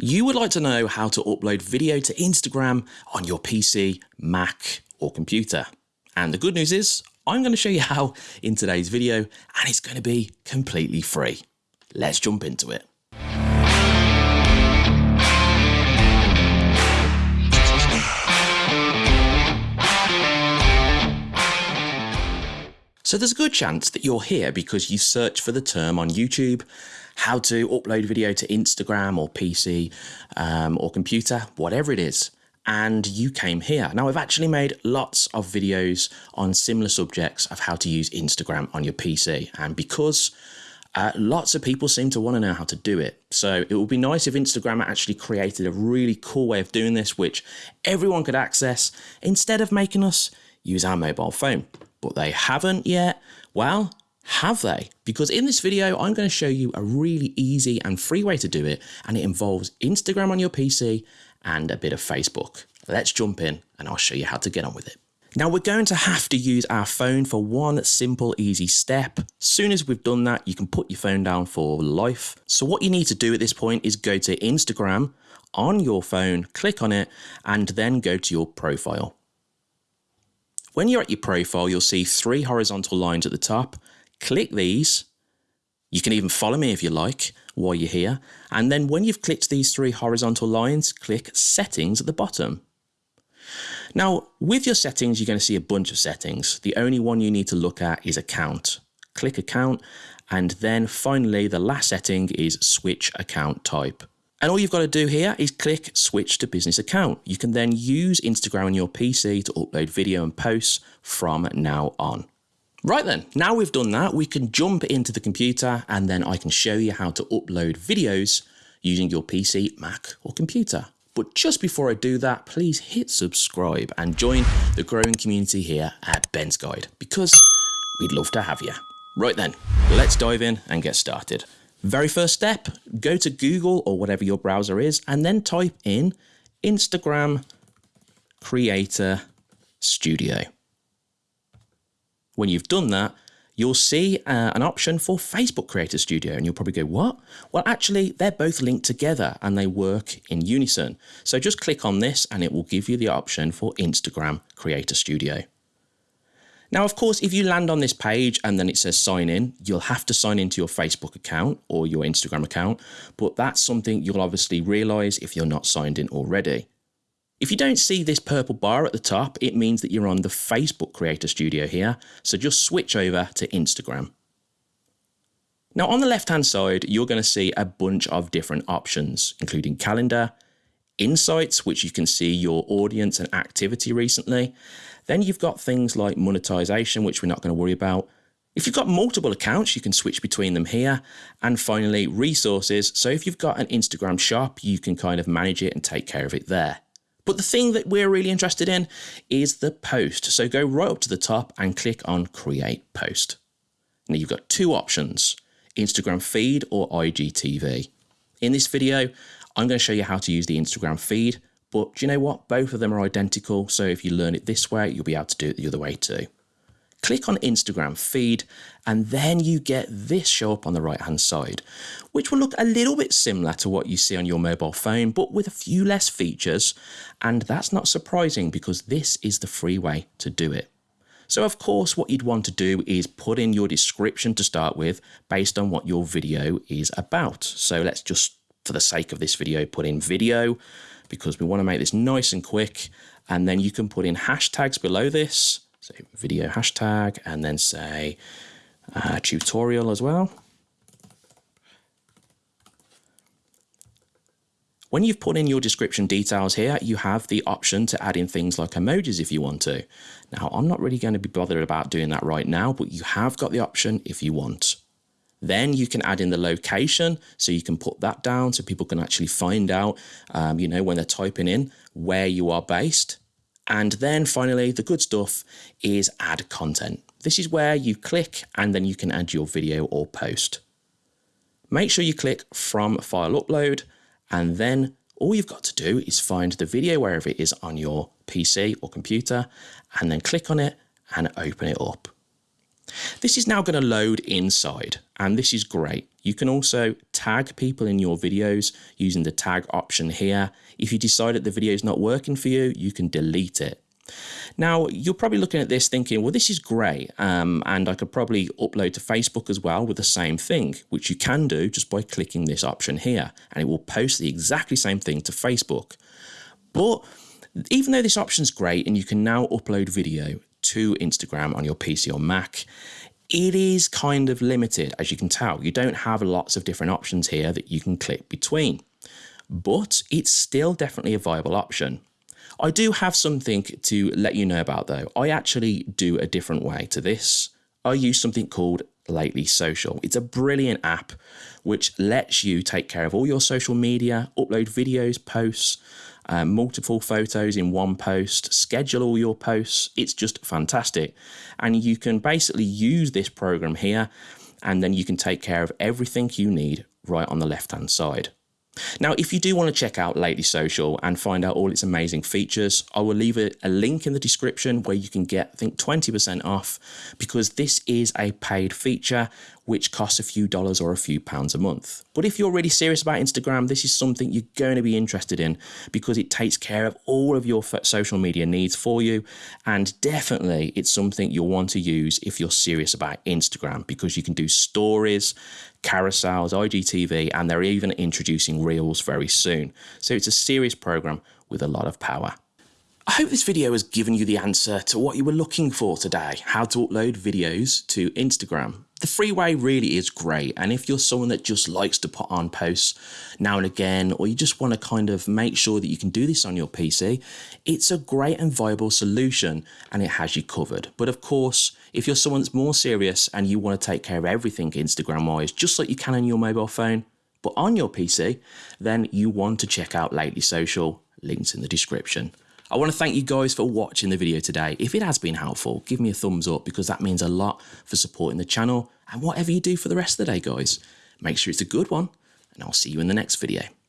You would like to know how to upload video to Instagram on your PC, Mac or computer. And the good news is I'm going to show you how in today's video and it's going to be completely free. Let's jump into it. So there's a good chance that you're here because you search for the term on YouTube, how to upload video to Instagram or PC um, or computer, whatever it is, and you came here. Now I've actually made lots of videos on similar subjects of how to use Instagram on your PC. And because uh, lots of people seem to want to know how to do it. So it would be nice if Instagram actually created a really cool way of doing this, which everyone could access instead of making us use our mobile phone but they haven't yet. Well, have they? Because in this video, I'm going to show you a really easy and free way to do it, and it involves Instagram on your PC and a bit of Facebook. Let's jump in and I'll show you how to get on with it. Now we're going to have to use our phone for one simple easy step. Soon as we've done that, you can put your phone down for life. So what you need to do at this point is go to Instagram on your phone, click on it, and then go to your profile. When you're at your profile, you'll see three horizontal lines at the top. Click these. You can even follow me if you like while you're here. And then when you've clicked these three horizontal lines, click settings at the bottom. Now, with your settings, you're going to see a bunch of settings. The only one you need to look at is account. Click account. And then finally, the last setting is switch account type. And all you've got to do here is click switch to business account. You can then use Instagram on your PC to upload video and posts from now on. Right then, now we've done that, we can jump into the computer and then I can show you how to upload videos using your PC, Mac or computer. But just before I do that, please hit subscribe and join the growing community here at Ben's Guide because we'd love to have you. Right then, let's dive in and get started. Very first step, go to Google or whatever your browser is, and then type in Instagram Creator Studio. When you've done that, you'll see uh, an option for Facebook Creator Studio, and you'll probably go, what? Well, actually, they're both linked together and they work in unison. So just click on this and it will give you the option for Instagram Creator Studio. Now, of course, if you land on this page and then it says sign in, you'll have to sign into your Facebook account or your Instagram account, but that's something you'll obviously realize if you're not signed in already. If you don't see this purple bar at the top, it means that you're on the Facebook Creator Studio here, so just switch over to Instagram. Now on the left hand side, you're going to see a bunch of different options, including calendar, insights, which you can see your audience and activity recently, then you've got things like monetization, which we're not going to worry about. If you've got multiple accounts, you can switch between them here. And finally, resources. So if you've got an Instagram shop, you can kind of manage it and take care of it there. But the thing that we're really interested in is the post. So go right up to the top and click on create post. Now you've got two options, Instagram feed or IGTV. In this video, I'm going to show you how to use the Instagram feed but you know what? Both of them are identical. So if you learn it this way, you'll be able to do it the other way too. Click on Instagram feed and then you get this show up on the right hand side, which will look a little bit similar to what you see on your mobile phone, but with a few less features. And that's not surprising because this is the free way to do it. So of course, what you'd want to do is put in your description to start with based on what your video is about. So let's just, for the sake of this video, put in video because we want to make this nice and quick. And then you can put in hashtags below this. So video hashtag and then say uh, tutorial as well. When you've put in your description details here, you have the option to add in things like emojis if you want to. Now, I'm not really going to be bothered about doing that right now, but you have got the option if you want. Then you can add in the location, so you can put that down so people can actually find out, um, you know, when they're typing in where you are based. And then finally, the good stuff is add content. This is where you click and then you can add your video or post. Make sure you click from file upload and then all you've got to do is find the video wherever it is on your PC or computer and then click on it and open it up. This is now going to load inside and this is great. You can also tag people in your videos using the tag option here. If you decide that the video is not working for you, you can delete it. Now, you're probably looking at this thinking, well, this is great, um, and I could probably upload to Facebook as well with the same thing, which you can do just by clicking this option here, and it will post the exactly same thing to Facebook. But even though this option is great and you can now upload video to Instagram on your PC or Mac, it is kind of limited, as you can tell. You don't have lots of different options here that you can click between, but it's still definitely a viable option. I do have something to let you know about though. I actually do a different way to this. I use something called Lately Social. It's a brilliant app which lets you take care of all your social media, upload videos, posts, uh, multiple photos in one post, schedule all your posts. It's just fantastic. And you can basically use this program here and then you can take care of everything you need right on the left hand side. Now, if you do want to check out Lately Social and find out all its amazing features, I will leave a, a link in the description where you can get, I think, 20% off because this is a paid feature which costs a few dollars or a few pounds a month. But if you're really serious about Instagram, this is something you're going to be interested in because it takes care of all of your social media needs for you. And definitely it's something you'll want to use if you're serious about Instagram because you can do stories, carousels, IGTV, and they're even introducing Reels very soon. So it's a serious program with a lot of power. I hope this video has given you the answer to what you were looking for today, how to upload videos to Instagram. The freeway really is great and if you're someone that just likes to put on posts now and again or you just want to kind of make sure that you can do this on your PC, it's a great and viable solution and it has you covered. But of course, if you're someone that's more serious and you want to take care of everything Instagram wise, just like you can on your mobile phone, but on your PC, then you want to check out Lately Social, links in the description. I want to thank you guys for watching the video today. If it has been helpful, give me a thumbs up because that means a lot for supporting the channel and whatever you do for the rest of the day, guys. Make sure it's a good one and I'll see you in the next video.